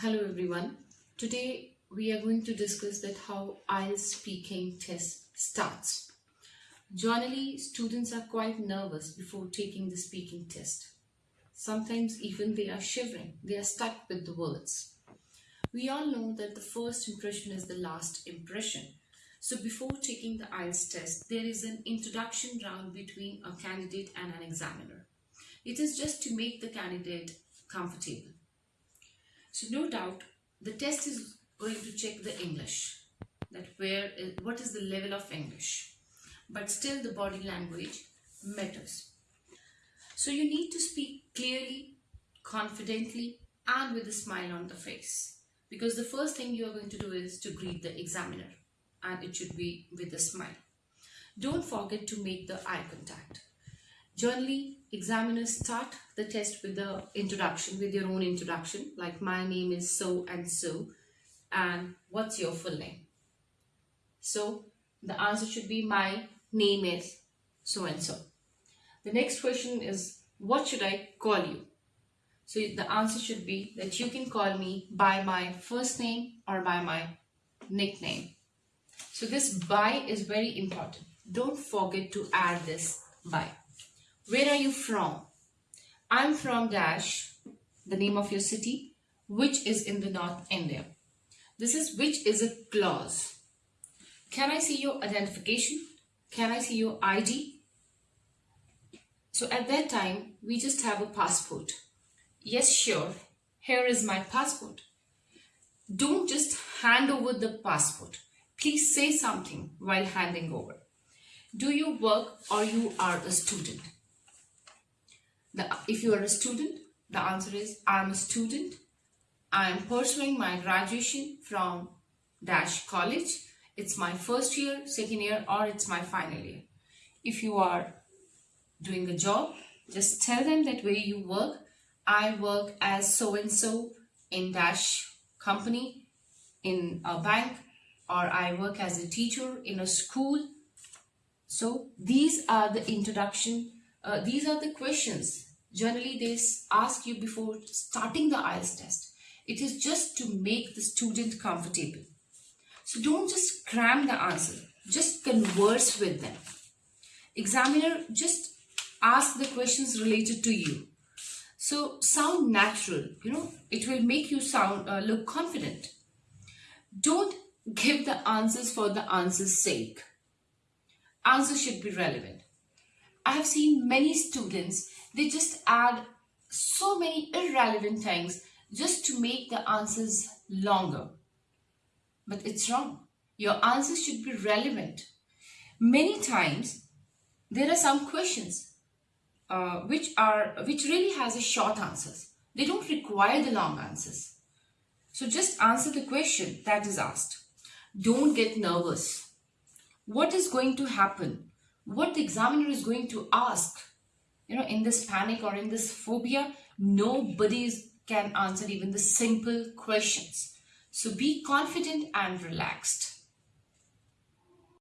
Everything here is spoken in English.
Hello everyone. Today we are going to discuss that how IELTS speaking test starts. Generally, students are quite nervous before taking the speaking test. Sometimes even they are shivering. They are stuck with the words. We all know that the first impression is the last impression. So before taking the IELTS test, there is an introduction round between a candidate and an examiner. It is just to make the candidate comfortable. So no doubt the test is going to check the English that where what is the level of English but still the body language matters. So you need to speak clearly, confidently and with a smile on the face because the first thing you are going to do is to greet the examiner and it should be with a smile. Don't forget to make the eye contact. Generally, examiners start the test with the introduction, with your own introduction, like my name is so and so, and what's your full name? So, the answer should be my name is so and so. The next question is, what should I call you? So, the answer should be that you can call me by my first name or by my nickname. So, this by is very important. Don't forget to add this by. Where are you from? I'm from Dash, the name of your city, which is in the North India. This is which is a clause. Can I see your identification? Can I see your ID? So at that time, we just have a passport. Yes, sure. Here is my passport. Don't just hand over the passport. Please say something while handing over. Do you work or you are a student? The, if you are a student, the answer is I am a student. I am pursuing my graduation from Dash College. It's my first year, second year, or it's my final year. If you are doing a job, just tell them that where you work. I work as so-and-so in Dash company, in a bank, or I work as a teacher in a school. So these are the introduction, uh, these are the questions Generally, they ask you before starting the IELTS test. It is just to make the student comfortable. So don't just cram the answer. Just converse with them. Examiner just ask the questions related to you. So sound natural, you know, it will make you sound uh, look confident. Don't give the answers for the answer's sake. Answers should be relevant. I have seen many students, they just add so many irrelevant things just to make the answers longer. But it's wrong. Your answers should be relevant. Many times, there are some questions uh, which are which really has a short answers. They don't require the long answers. So just answer the question that is asked. Don't get nervous. What is going to happen what the examiner is going to ask. You know, in this panic or in this phobia, nobody can answer even the simple questions. So be confident and relaxed.